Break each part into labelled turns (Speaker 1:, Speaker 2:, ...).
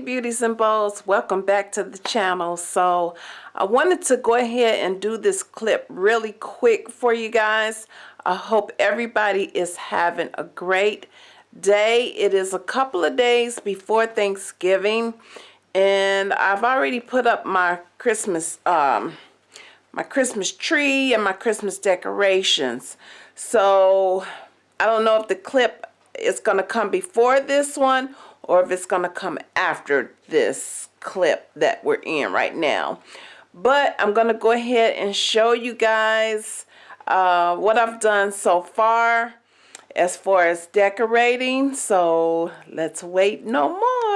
Speaker 1: beauties and bows welcome back to the channel. So I wanted to go ahead and do this clip really quick for you guys. I hope everybody is having a great day. It is a couple of days before Thanksgiving and I've already put up my Christmas um my Christmas tree and my Christmas decorations. So I don't know if the clip is going to come before this one or if it's going to come after this clip that we're in right now. But I'm going to go ahead and show you guys uh, what I've done so far as far as decorating. So let's wait no more.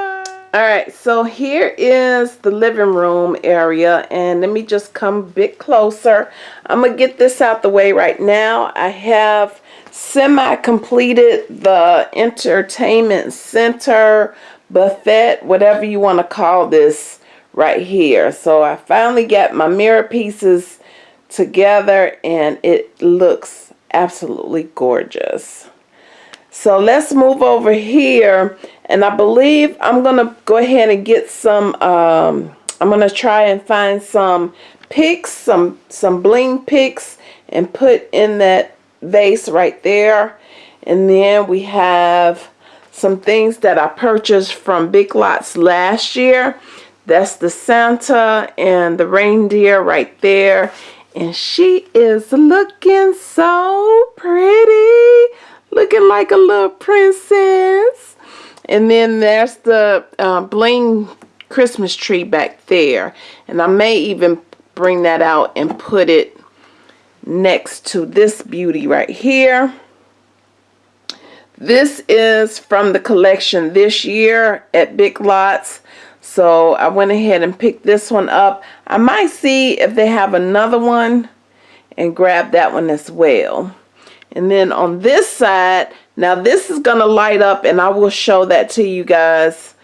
Speaker 1: Alright, so here is the living room area and let me just come a bit closer. I'm to get this out the way right now. I have semi-completed the entertainment center buffet whatever you want to call this right here so I finally got my mirror pieces together and it looks absolutely gorgeous so let's move over here and I believe I'm gonna go ahead and get some um, I'm gonna try and find some picks some some bling picks and put in that vase right there. And then we have some things that I purchased from Big Lots last year. That's the Santa and the reindeer right there. And she is looking so pretty. Looking like a little princess. And then there's the uh, bling Christmas tree back there. And I may even bring that out and put it next to this beauty right here. This is from the collection this year at Big Lots. So I went ahead and picked this one up. I might see if they have another one and grab that one as well. And then on this side, now this is to light up and I will show that to you guys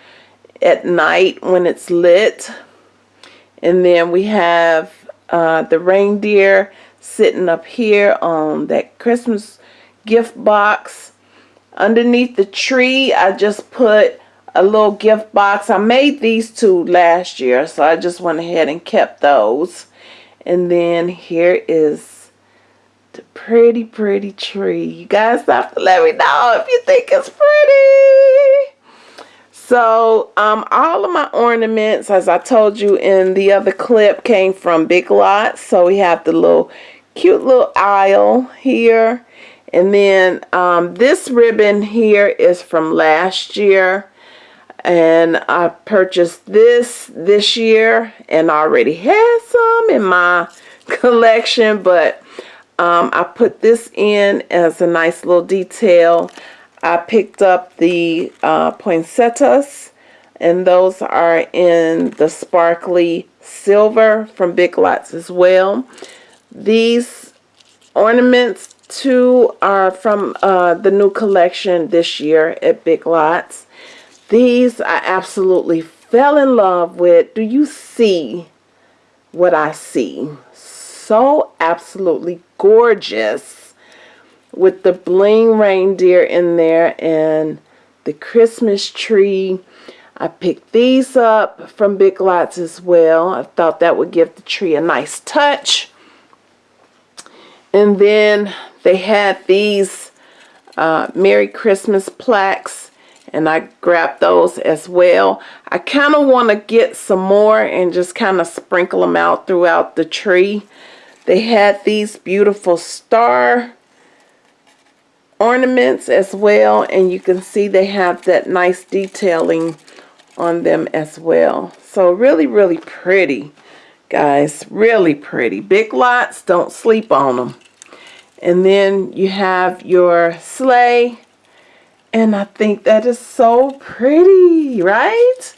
Speaker 1: at night when it's lit. And then we have uh, the reindeer sitting up here on that Christmas gift box. Underneath the tree, I just put a little gift box. I made these two last year, so I just went ahead and kept those. And then here is pretty, pretty tree. You guys have to let me know if you think it's pretty. So um, all of my ornaments, as I told you in the other clip, came from Big Lots. So we have the little cute little aisle here. And then um, this ribbon here is from last year. And I purchased this this year and already had some in my collection. But um, I put this in as a nice little detail. I picked up the uh, poinsettias and those are in the sparkly silver from Big Lots as well. These ornaments too are from uh, the new collection this year at Big Lots. These I absolutely fell in love with. Do you see what I see? So absolutely gorgeous with the bling reindeer in there and the Christmas tree. I picked these up from Big Lots as well. I thought that would give the tree a nice touch. And then they had these uh, Merry Christmas plaques and I grabbed those as well. I kind of want to get some more and just kind of sprinkle them out throughout the tree. They had these beautiful star ornaments as well and you can see they have that nice detailing on them as well. So really, really pretty guys really pretty. Big lots don't sleep on them and then you have your sleigh and I think that is so pretty right?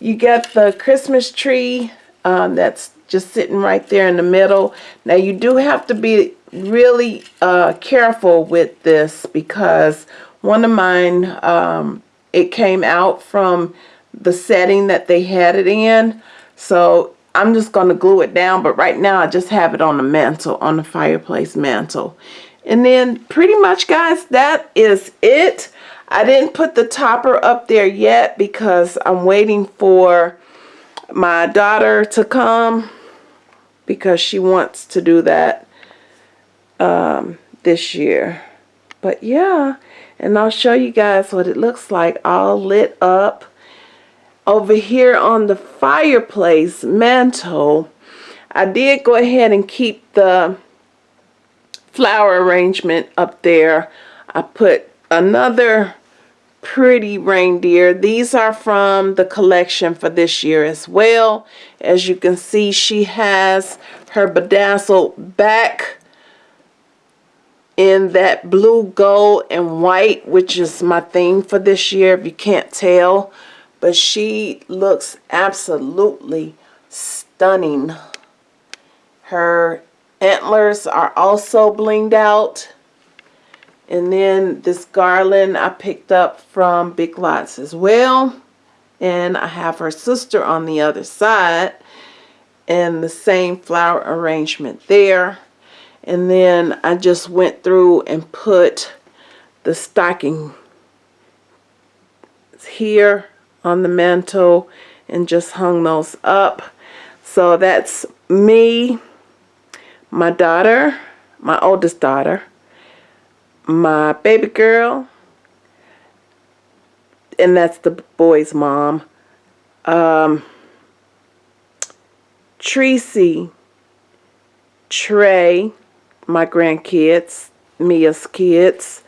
Speaker 1: You get the Christmas tree um, that's just sitting right there in the middle now you do have to be really uh, careful with this because one of mine um, it came out from the setting that they had it in so I'm just going to glue it down, but right now I just have it on the mantle, on the fireplace mantle. And then pretty much, guys, that is it. I didn't put the topper up there yet because I'm waiting for my daughter to come because she wants to do that um, this year. But yeah, and I'll show you guys what it looks like all lit up. Over here on the fireplace mantle, I did go ahead and keep the flower arrangement up there. I put another pretty reindeer. These are from the collection for this year as well. As you can see, she has her bedazzled back in that blue, gold, and white, which is my theme for this year, if you can't tell. But she looks absolutely stunning. Her antlers are also blinged out. And then this garland I picked up from Big Lots as well. And I have her sister on the other side. And the same flower arrangement there. And then I just went through and put the stocking here on the mantle and just hung those up. So that's me, my daughter, my oldest daughter, my baby girl, and that's the boy's mom. Um, Tracy, Trey, my grandkids, Mia's kids.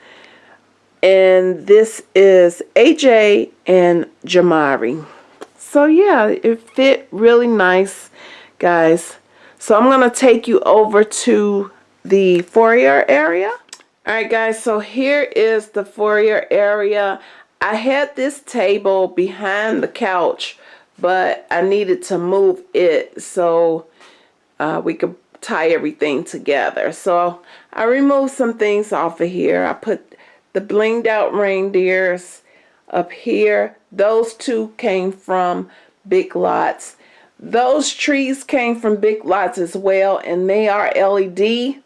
Speaker 1: And this is AJ and Jamari. So yeah, it fit really nice, guys. So I'm going to take you over to the foyer area. Alright guys, so here is the foyer area. I had this table behind the couch, but I needed to move it so uh, we could tie everything together. So I removed some things off of here. I put the blinged out reindeers up here. Those two came from Big Lots. Those trees came from Big Lots as well, and they are LED.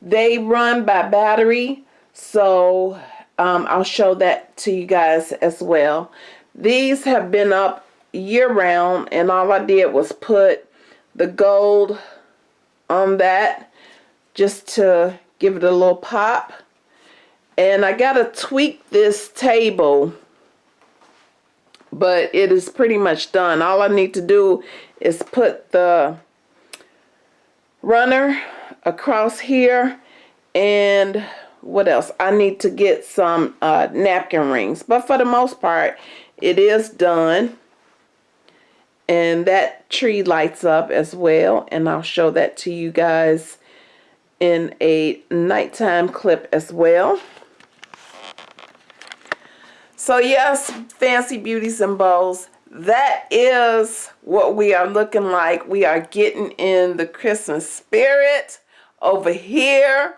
Speaker 1: They run by battery, so um, I'll show that to you guys as well. These have been up year round, and all I did was put the gold on that just to give it a little pop. And I got to tweak this table, but it is pretty much done. All I need to do is put the runner across here. And what else? I need to get some uh, napkin rings, but for the most part, it is done. And that tree lights up as well. And I'll show that to you guys in a nighttime clip as well. So yes fancy beauties and bows. That is what we are looking like. We are getting in the Christmas spirit over here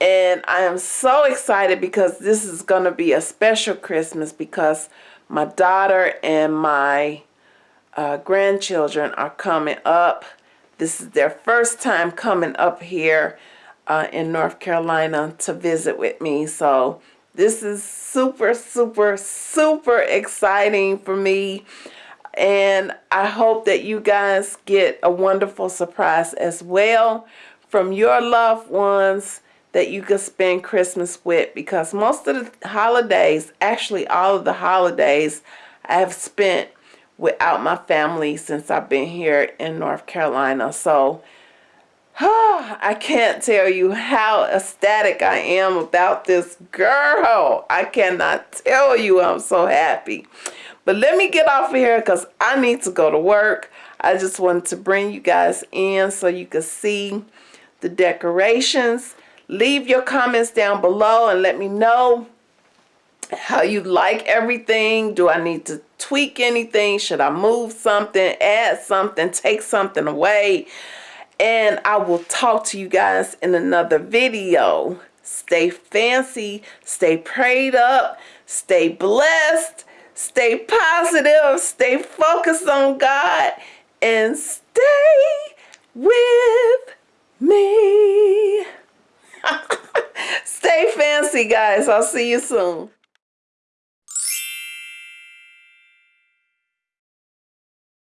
Speaker 1: and I am so excited because this is going to be a special Christmas because my daughter and my uh, grandchildren are coming up. This is their first time coming up here uh, in North Carolina to visit with me. So this is super, super, super exciting for me. And I hope that you guys get a wonderful surprise as well from your loved ones that you can spend Christmas with because most of the holidays, actually all of the holidays, I have spent without my family since I've been here in North Carolina. So I can't tell you how ecstatic I am about this girl. I cannot tell you I'm so happy. But let me get off of here because I need to go to work. I just wanted to bring you guys in so you can see the decorations. Leave your comments down below and let me know how you like everything. Do I need to tweak anything? Should I move something, add something, take something away? And I will talk to you guys in another video. Stay fancy, stay prayed up, stay blessed, stay positive, stay focused on God, and stay with me. stay fancy, guys. I'll see you soon.